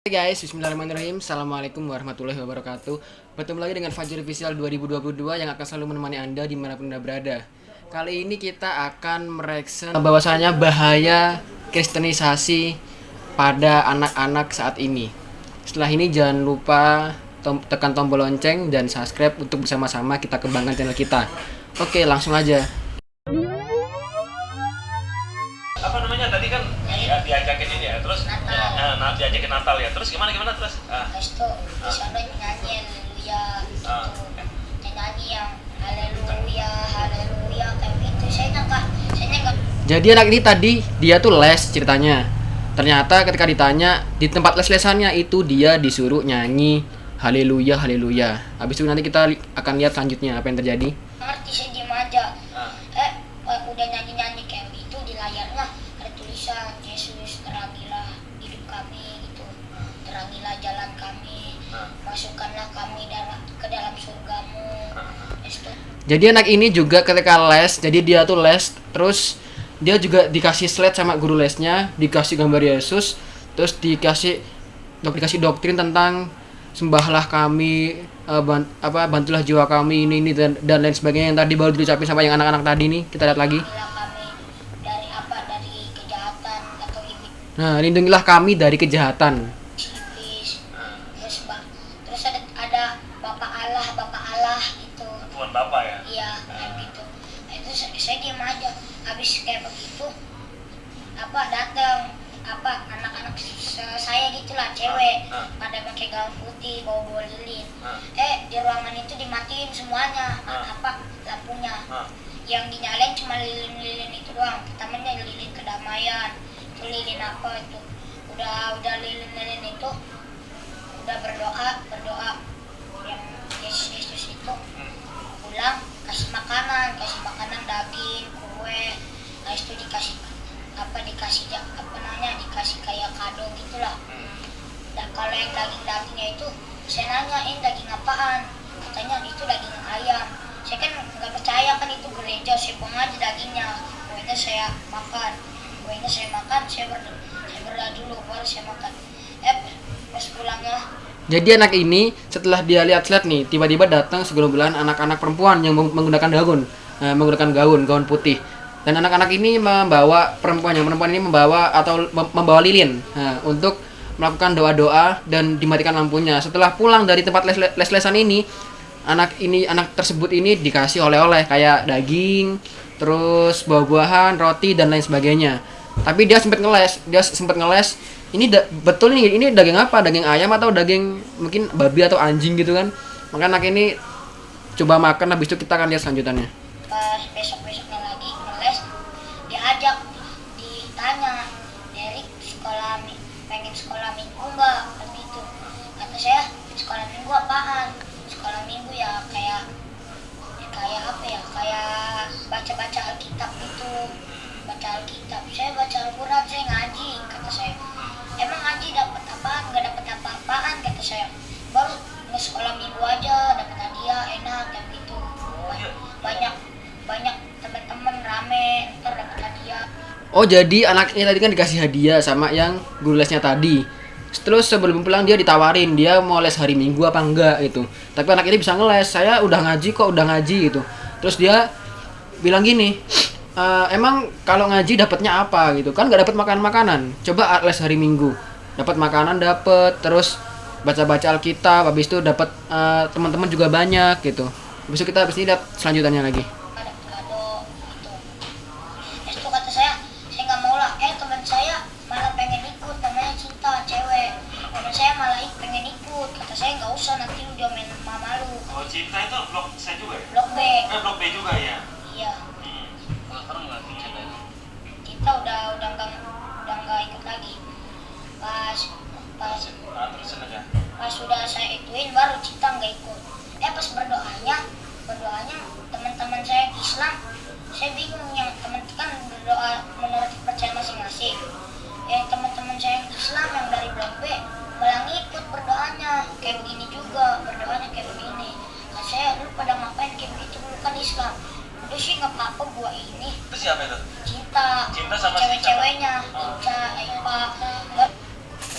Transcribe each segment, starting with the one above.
Hai guys, bismillahirrahmanirrahim. Assalamualaikum warahmatullahi wabarakatuh. Bertemu lagi dengan Fajar Official 2022 Yang akan selalu menemani anda di mana pun anda berada. Kali ini kita akan mereksen bahwasanya bahaya kristenisasi pada anak-anak saat ini. Setelah ini jangan lupa tom tekan tombol lonceng dan subscribe untuk bersama-sama kita kembangkan channel kita. Oke langsung aja. Apa namanya? Tadi kan ya, diajakin Ya, nah, diajakin Natal ya terus gimana gimana terus ah, Habis itu di sana nyanyi haleluya gitu. Ah. Nyanyi yang haleluya, haleluya kayak gitu. Saya nyangka, saya nyangka Jadi anak ini tadi dia tuh les ceritanya. Ternyata ketika ditanya di tempat les-lesannya itu dia disuruh nyanyi haleluya haleluya. Habis itu nanti kita li- akan lihat selanjutnya apa yang terjadi. ngerti saya diem aja. ah, Eh, eh, udah nyanyi-nyanyi kayak Masukkanlah kami dalam ke dalam surgamu. Jadi anak ini juga ketika les, jadi dia tuh les terus dia juga dikasih slide sama guru lesnya, dikasih gambar Yesus, terus dikasih dok dikasih doktrin tentang sembahlah kami ban- apa bantulah jiwa kami ini ini dan, dan lain sebagainya yang tadi baru diucapin sama yang anak-anak tadi nih kita lihat lagi Lindungilah kami dari apa? Dari kejahatan atau iblis. nah lindungilah kami dari kejahatan cewek ah. pada pakai gaun putih bawa bawa lilin Ah, eh di ruangan itu dimatiin semuanya Ah. apa lampunya. Ah, yang dinyalain cuma lilin-lilin itu doang pertamanya lilin kedamaian itu lilin apa itu. Udah udah lilin-lilin itu udah berdoa berdoa. Yang Yesus Yesus itu hmm, pulang kasih makanan kasih makanan daging kue. Nah itu dikasih apa dikasih kalau yang daging dagingnya itu saya nanya ini daging apaan? Katanya itu daging ayam. Saya kan nggak percaya kan itu gereja saya buang aja dagingnya. Kuenya saya makan. Kuenya saya makan saya berdoa saya berdoa dulu baru saya makan. Eh pas pulangnya Jadi anak ini setelah dia lihat slide nih, tiba-tiba datang segerombolan anak-anak perempuan yang meng- menggunakan gaun, eh, menggunakan gaun, gaun putih. Dan anak-anak ini membawa perempuan yang perempuan ini membawa atau mem- membawa lilin nah, untuk melakukan doa-doa dan dimatikan lampunya. Setelah pulang dari tempat les- les-lesan ini, anak ini anak tersebut ini dikasih oleh-oleh kayak daging, terus buah-buahan, roti dan lain sebagainya. Tapi dia sempat ngeles, dia sempat ngeles. Ini betul nih, ini daging apa? Daging ayam atau daging mungkin babi atau anjing gitu kan? Maka anak ini coba makan habis itu kita akan lihat selanjutnya. Pengen sekolah minggu nggak kan gitu. Kata saya sekolah minggu apaan? Sekolah minggu ya kayak kayak apa ya kayak baca baca alkitab gitu. Baca alkitab? Saya baca alquran saya ngaji. Kata saya emang ngaji dapat apaan? Nggak Oh jadi anaknya tadi kan dikasih hadiah sama yang guru lesnya tadi. Terus sebelum pulang dia ditawarin dia mau les hari Minggu apa enggak gitu. Tapi anak ini bisa ngeles. Saya udah ngaji kok udah ngaji gitu. Terus dia bilang gini, "E, emang kalau ngaji dapatnya apa gitu kan nggak dapat makan makanan. Coba les hari Minggu dapat makanan dapat terus baca-baca Alkitab habis itu dapat eh, teman-teman juga banyak gitu. Itu kita habis ini lihat selanjutnya lagi. Cinta itu blok saya juga ya? Blok B. Eh blok B juga ya? Iya. Hmm. kalau sekarang nggak cinta itu cinta udah udah nggak udah nggak ikut lagi. Pas pas ah, terusin aja. pas sudah saya ituin baru cinta nggak ikut. Eh pas berdoanya berdoanya teman-teman saya Islam saya bingung yang teman kan berdoa menurut percaya masing-masing. Yang teman-teman saya yang Islam yang dari blok B malah ngikut berdoanya kayak begini juga berdoanya kayak begini saya lu pada ngapain kayak begitu lu kan Islam. Udah sih nggak apa-apa gua ini. Itu siapa itu? Cinta. Cinta sama cewek-ceweknya? Oh. Epa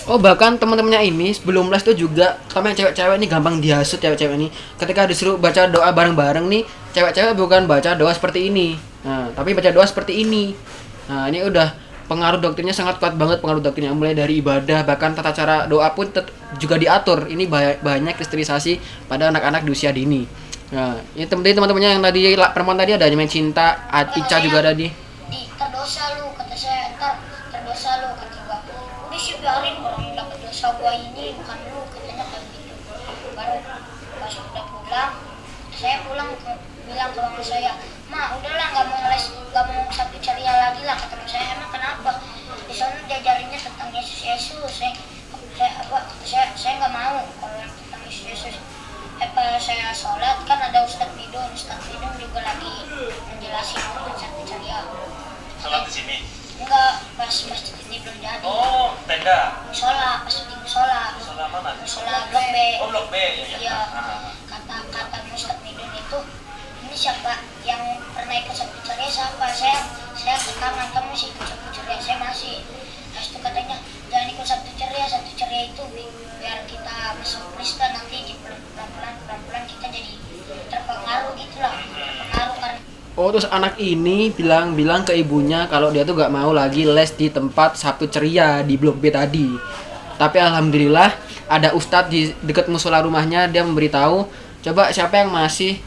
Oh bahkan teman-temannya ini sebelum les tuh juga sama yang cewek-cewek ini gampang dihasut cewek-cewek ini. Ketika disuruh baca doa bareng-bareng nih cewek-cewek bukan baca doa seperti ini. Nah tapi baca doa seperti ini. Nah ini udah pengaruh doktrinnya sangat kuat banget pengaruh doktrinnya. Mulai dari ibadah bahkan tata cara doa pun tet- juga diatur. Ini ba- banyak kristenisasi pada anak-anak di usia dini. Nah ini temen teman-temannya yang tadi perempuan tadi ada main cinta Ica juga ada di tenda. sholat pas di sholat Sholat mana? sholat blok B Oh, blok B. Ya, ya. Iya. Ah. kata kata Ustadz Midun itu ini siapa yang pernah ikut ceria siapa saya saya ke kamu sih ikut ceria saya masih Terus itu katanya jangan ikut sabtu ceria sabtu ceria itu bi- biar kita masuk Kristen nanti di pelan pelan Oh terus anak ini bilang-bilang ke ibunya kalau dia tuh gak mau lagi les di tempat Sabtu Ceria di Blok B tadi. Tapi alhamdulillah ada ustadz di dekat musola rumahnya dia memberitahu coba siapa yang masih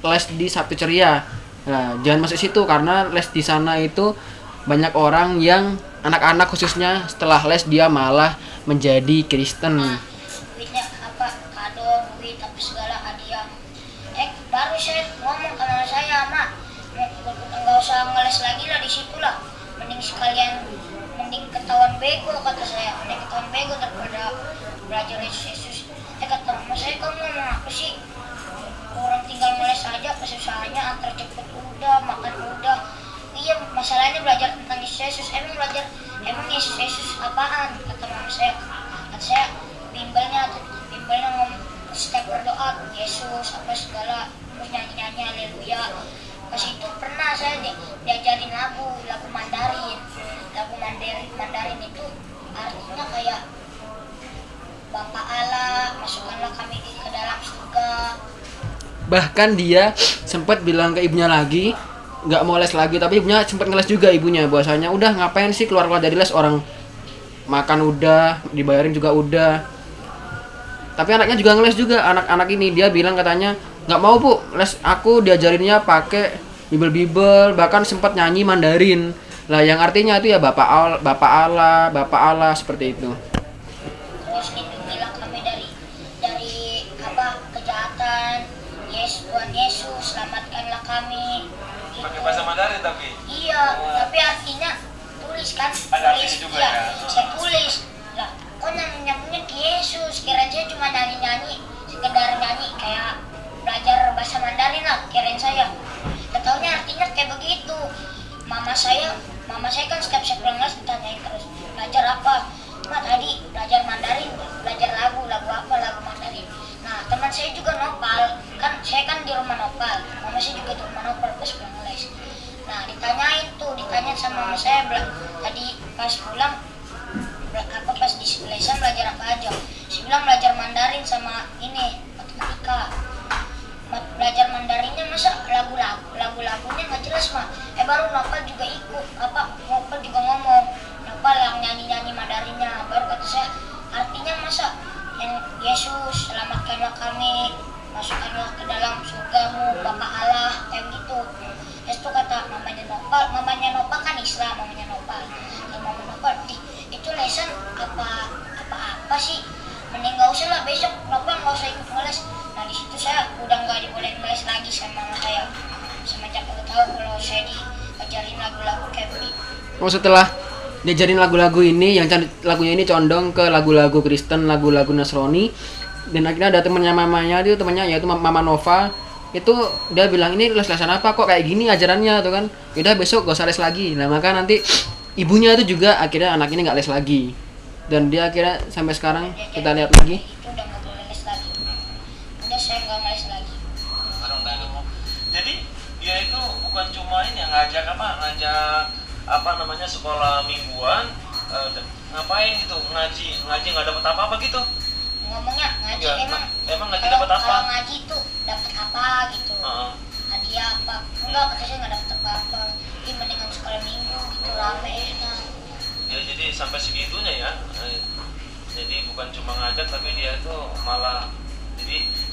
les di Sabtu Ceria. Nah, jangan masuk situ karena les di sana itu banyak orang yang anak-anak khususnya setelah les dia malah menjadi Kristen. Usah ngeles lagi lah di situ lah. Mending sekalian mending ketahuan bego kata saya. Mending ketahuan bego daripada belajar Yesus Yesus eh kata saya kamu ngomong apa sih? Orang tinggal ngeles aja kesusahannya antar cepet udah makan udah. Iya masalahnya belajar tentang Yesus Yesus emang belajar emang Yesus Yesus apaan? Kata mama saya. Kata saya bimbelnya bimbelnya ngomong setiap berdoa Yesus apa segala. Terus nyanyi nyanyi haleluya pas itu pernah saya di, diajarin lagu lagu Mandarin. Lagu Mandarin Mandarin itu artinya kayak Bapak Allah masukkanlah kami ke dalam surga. Bahkan dia sempat bilang ke ibunya lagi nggak mau les lagi tapi ibunya sempat ngeles juga ibunya. Bahwasanya udah ngapain sih keluar keluar dari les? Orang makan udah dibayarin juga udah. Tapi anaknya juga ngeles juga anak-anak ini. Dia bilang katanya nggak mau bu. Les aku diajarinnya pakai bibel bibel bahkan sempat nyanyi Mandarin. Lah yang artinya itu ya bapak al bapak Allah bapak Allah seperti itu. Terus lindungilah kami dari dari apa kejahatan Yesus Tuhan Yesus selamatkanlah kami. Gitu. Pakai bahasa Mandarin tapi. iya tapi artinya tulis kan? Ada tulis juga iya ya. saya tulis. Lah kok nyanyi nyanyinya Yesus? Saya cuma nyanyi nyanyi sekedar nyanyi kayak belajar bahasa Mandarin lah kirain saya. Gak artinya kayak begitu. Mama saya mama saya kan setiap saya pulang les ditanyain terus belajar apa? Ma tadi belajar Mandarin belajar lagu lagu apa lagu Mandarin. Nah teman saya juga nopal. Kan saya kan di rumah nopal mama saya juga di rumah nopal pas pulang les. Nah ditanyain tuh ditanyain sama mama saya tadi pas pulang apa pas di lesan belajar apa aja. Saya bilang belajar Mandarin sama ini matematika. Ma- belajar Mandarinnya masa lagu-lagu lagu-lagunya nggak jelas mah eh baru Nopal juga ikut apa Nopal juga ngomong Nopal yang nyanyi-nyanyi Mandarinnya baru kata saya artinya masa yang Yesus selamatkanlah kami masukkanlah ke dalam surgamu Bapak Allah Oh setelah diajarin lagu-lagu ini yang lagunya ini condong ke lagu-lagu Kristen, lagu-lagu Nasrani. Dan akhirnya ada temannya mamanya itu temannya yaitu Ma- Mama Nova. Itu dia bilang ini les-lesan apa kok kayak gini ajarannya? Tuh kan. Udah besok gak usah les lagi. Nah maka nanti ibunya itu juga akhirnya anak ini nggak les lagi. Dan dia akhirnya sampai sekarang kita lihat lagi. Les. Jadi dia itu bukan cuma ini yang ngajak apa ngajak apa namanya sekolah mingguan eh, ngapain gitu ngaji ngaji nggak dapat apa apa gitu? Ngomongnya ngaji Iya, emang. emang ngaji dapat apa? kalau ngaji tuh dapat apa gitu. Heeh. hadiah apa? Enggak kata saya nggak dapat apa apa ini mendingan sekolah minggu gitu rame enak. Ya jadi sampai segitunya ya. Eh, jadi bukan cuma ngajak tapi dia tuh malah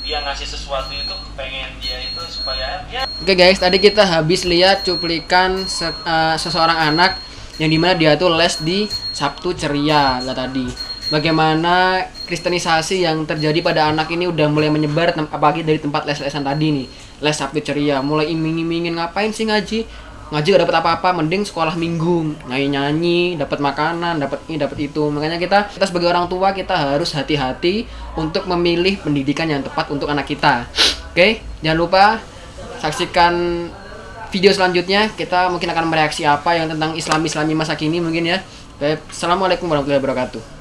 dia ngasih sesuatu itu pengen dia itu supaya ya Oke guys, tadi kita habis lihat cuplikan se- eh, seseorang anak yang di mana dia tuh les di Sabtu Ceria lah tadi. Bagaimana kristenisasi yang terjadi pada anak ini udah mulai menyebar, apalagi dari tempat les-lesan tadi nih, les Sabtu Ceria, mulai iming-imingin ngapain sih ngaji? Ngaji gak dapat apa-apa, mending sekolah minggu, nyanyi-nyanyi, dapat makanan, dapat ini, dapat itu. Makanya kita, kita sebagai orang tua kita harus hati-hati untuk memilih pendidikan yang tepat untuk anak kita. Oke, jangan lupa saksikan video selanjutnya kita mungkin akan mereaksi apa yang tentang Islam Islami masa kini mungkin ya. Assalamualaikum warahmatullahi wabarakatuh.